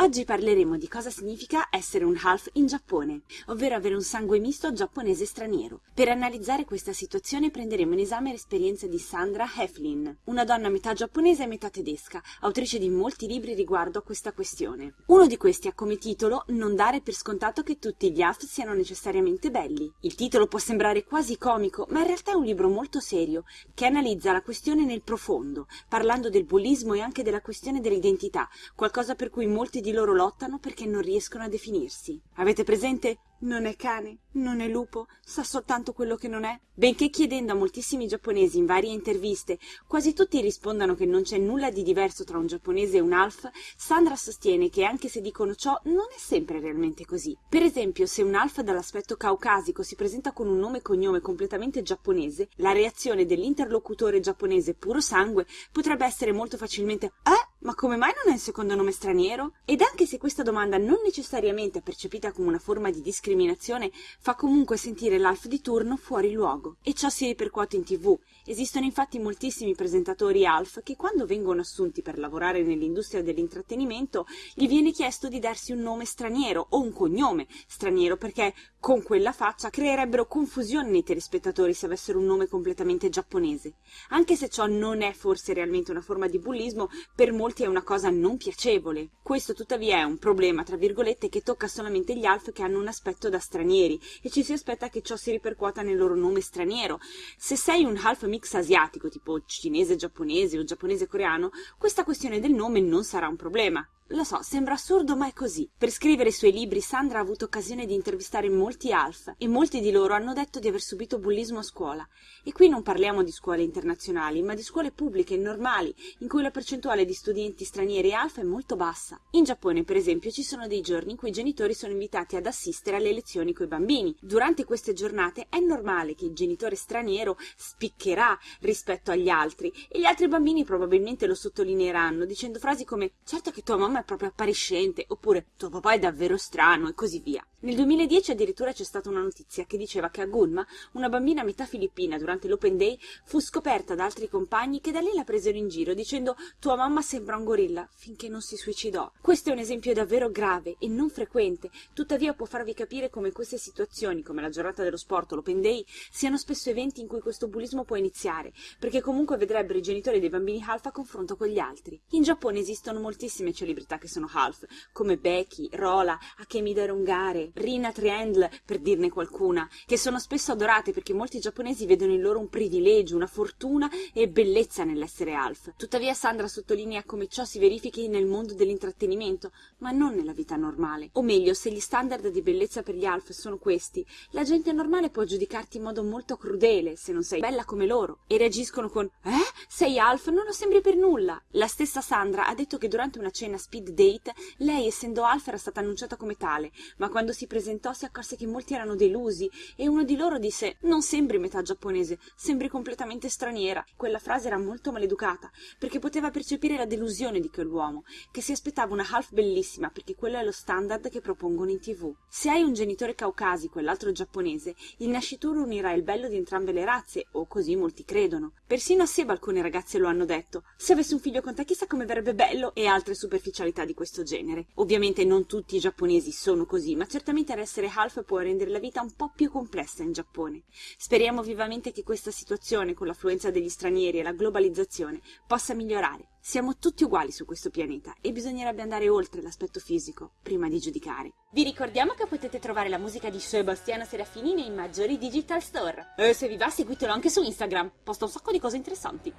Oggi parleremo di cosa significa essere un half in Giappone, ovvero avere un sangue misto giapponese straniero. Per analizzare questa situazione prenderemo in esame l'esperienza di Sandra Heflin, una donna metà giapponese e metà tedesca, autrice di molti libri riguardo a questa questione. Uno di questi ha come titolo Non dare per scontato che tutti gli half siano necessariamente belli. Il titolo può sembrare quasi comico, ma in realtà è un libro molto serio che analizza la questione nel profondo, parlando del bullismo e anche della questione dell'identità, qualcosa per cui molti di di loro lottano perché non riescono a definirsi. Avete presente non è cane, non è lupo, sa soltanto quello che non è? Benché chiedendo a moltissimi giapponesi in varie interviste, quasi tutti rispondano che non c'è nulla di diverso tra un giapponese e un half, Sandra sostiene che anche se dicono ciò, non è sempre realmente così. Per esempio, se un half dall'aspetto caucasico si presenta con un nome e cognome completamente giapponese, la reazione dell'interlocutore giapponese puro sangue potrebbe essere molto facilmente Eh? Ma come mai non è il secondo nome straniero? Ed anche se questa domanda non necessariamente è percepita come una forma di discriminazione, discriminazione fa comunque sentire l'alf di turno fuori luogo e ciò si ripercuote in tv. Esistono infatti moltissimi presentatori alf che quando vengono assunti per lavorare nell'industria dell'intrattenimento gli viene chiesto di darsi un nome straniero o un cognome straniero perché con quella faccia creerebbero confusione nei telespettatori se avessero un nome completamente giapponese. Anche se ciò non è forse realmente una forma di bullismo, per molti è una cosa non piacevole. Questo tuttavia è un problema, tra virgolette, che tocca solamente gli alf che hanno un aspetto da stranieri e ci si aspetta che ciò si ripercuota nel loro nome straniero. Se sei un half mix asiatico, tipo cinese giapponese o giapponese coreano, questa questione del nome non sarà un problema. Lo so, sembra assurdo, ma è così. Per scrivere i suoi libri, Sandra ha avuto occasione di intervistare molti alf e molti di loro hanno detto di aver subito bullismo a scuola. E qui non parliamo di scuole internazionali, ma di scuole pubbliche normali, in cui la percentuale di studenti stranieri alf è molto bassa. In Giappone, per esempio, ci sono dei giorni in cui i genitori sono invitati ad assistere alle lezioni coi bambini. Durante queste giornate è normale che il genitore straniero spiccherà rispetto agli altri e gli altri bambini probabilmente lo sottolineeranno dicendo frasi come certo che tua mamma è proprio appariscente, oppure tuo papà è davvero strano e così via. Nel 2010 addirittura c'è stata una notizia che diceva che a Gunma, una bambina metà filippina durante l'Open Day, fu scoperta da altri compagni che da lì la presero in giro dicendo tua mamma sembra un gorilla finché non si suicidò. Questo è un esempio davvero grave e non frequente, tuttavia può farvi capire come queste situazioni, come la giornata dello sport o l'Open Day, siano spesso eventi in cui questo bullismo può iniziare, perché comunque vedrebbero i genitori dei bambini half a confronto con gli altri. In Giappone esistono moltissime celebrità che sono half, come Becky, Rola, Akemi Darungare, Rina Triangle, per dirne qualcuna, che sono spesso adorate perché molti giapponesi vedono in loro un privilegio, una fortuna e bellezza nell'essere alf. Tuttavia Sandra sottolinea come ciò si verifichi nel mondo dell'intrattenimento, ma non nella vita normale. O meglio, se gli standard di bellezza per gli alf sono questi, la gente normale può giudicarti in modo molto crudele se non sei bella come loro e reagiscono con Eh? Sei alf? Non lo sembri per nulla. La stessa Sandra ha detto che durante una cena speed date lei, essendo alf, era stata annunciata come tale, ma quando si presentò si accorse che molti erano delusi e uno di loro disse non sembri metà giapponese, sembri completamente straniera. Quella frase era molto maleducata perché poteva percepire la delusione di quell'uomo, che si aspettava una half bellissima perché quello è lo standard che propongono in tv. Se hai un genitore caucasico e l'altro giapponese, il nascituro unirà il bello di entrambe le razze, o così molti credono. Persino a Seba alcune ragazze lo hanno detto. Se avessi un figlio con te chissà come verrebbe bello e altre superficialità personalità di questo genere. Ovviamente non tutti i giapponesi sono così, ma certamente essere half può rendere la vita un po' più complessa in Giappone. Speriamo vivamente che questa situazione, con l'affluenza degli stranieri e la globalizzazione, possa migliorare. Siamo tutti uguali su questo pianeta e bisognerebbe andare oltre l'aspetto fisico prima di giudicare. Vi ricordiamo che potete trovare la musica di Sebastiano Serafini nei maggiori digital store. E se vi va seguitelo anche su Instagram, posta un sacco di cose interessanti.